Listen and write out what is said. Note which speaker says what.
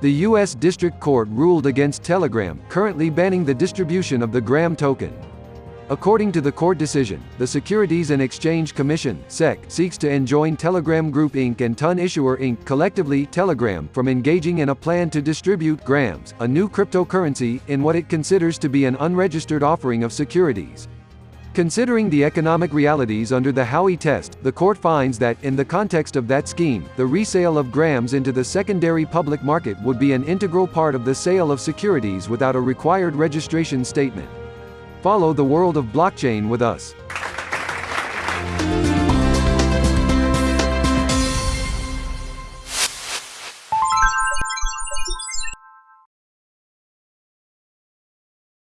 Speaker 1: The U.S. District Court ruled against Telegram, currently banning the distribution of the Gram token. According to the court decision, the Securities and Exchange Commission (SEC) seeks to enjoin Telegram Group Inc. and Ton Issuer Inc. collectively Telegram from engaging in a plan to distribute grams, a new cryptocurrency, in what it considers to be an unregistered offering of securities. Considering the economic realities under the Howey test, the court finds that, in the context of that scheme, the resale of grams into the secondary public market would be an integral part of the sale of securities without a required registration statement. Follow the world of blockchain with us.